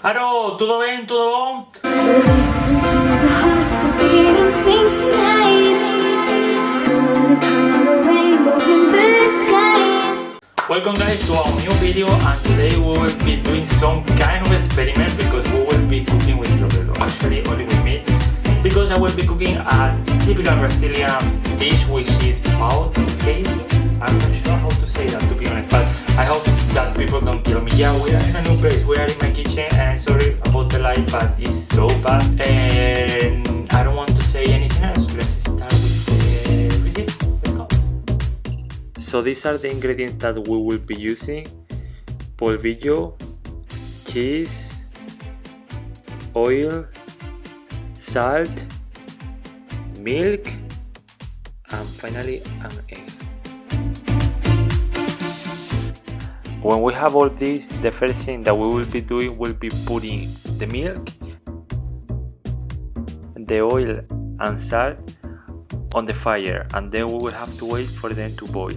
Aro, tudo bem, tudo bom? Welcome guys to our new video and today we will be doing some kind of experiment because we will be cooking with Roberto, actually only with me because I will be cooking a typical Brazilian dish which is de queijo. I'm not sure how to say that to be honest but I hope that people don't kill me. Yeah, we are in a new place, we are in my kitchen and sorry about the light but it's so bad and I don't want to say anything else. Let's start with the recipe. Let's go. So these are the ingredients that we will be using. Polvillo, cheese, oil, salt, milk, and finally an egg. When we have all this, the first thing that we will be doing will be putting the milk, the oil and salt on the fire and then we will have to wait for them to boil.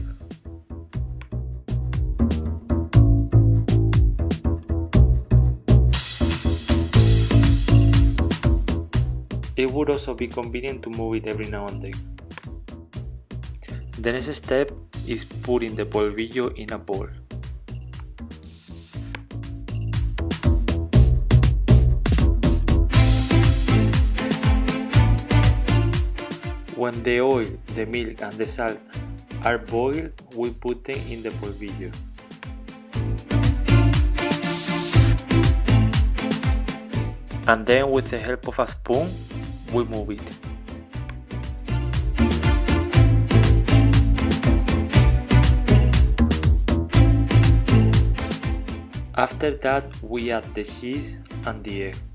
It would also be convenient to move it every now and then. The next step is putting the polvillo in a bowl. When the oil, the milk and the salt are boiled, we put them in the polvillo. And then with the help of a spoon, we move it. After that, we add the cheese and the egg.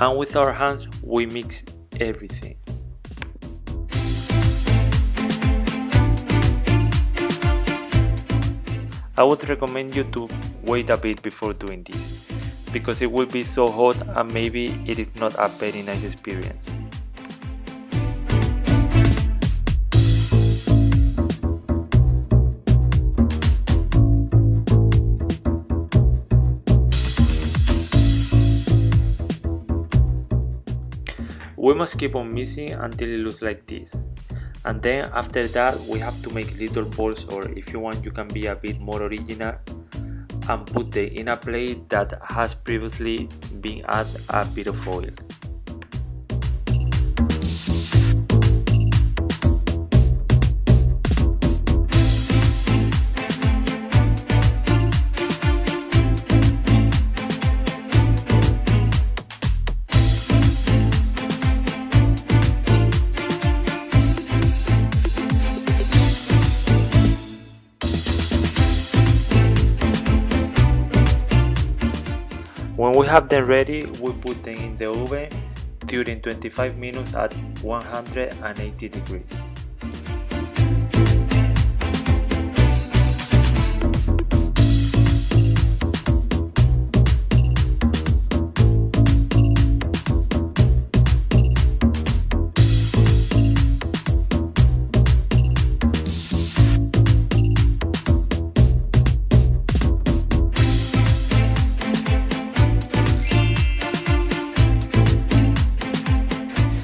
And with our hands we mix everything. I would recommend you to wait a bit before doing this, because it will be so hot and maybe it is not a very nice experience. We must keep on mixing until it looks like this. And then after that we have to make little balls or if you want you can be a bit more original and put them in a plate that has previously been added a bit of oil. We have them ready, we put them in the oven during 25 minutes at 180 degrees.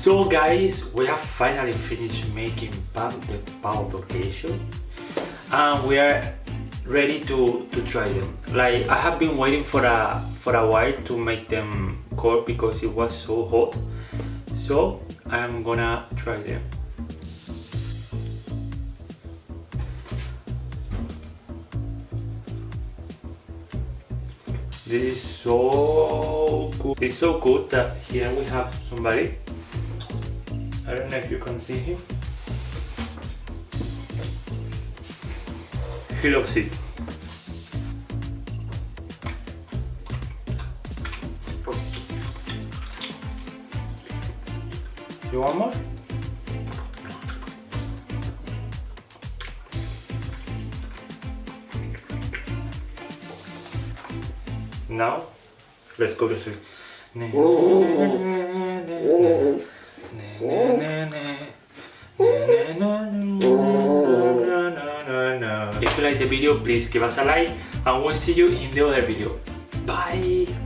So guys, we have finally finished making the pão de queijo and we are ready to, to try them. Like I have been waiting for a for a while to make them cold because it was so hot. So I'm gonna try them. This is so good. It's so good that here we have somebody I don't know if you can see him. He loves it. You want more? Now, let's go to sleep. If the video, please give us a like and we'll see you in the other video. Bye!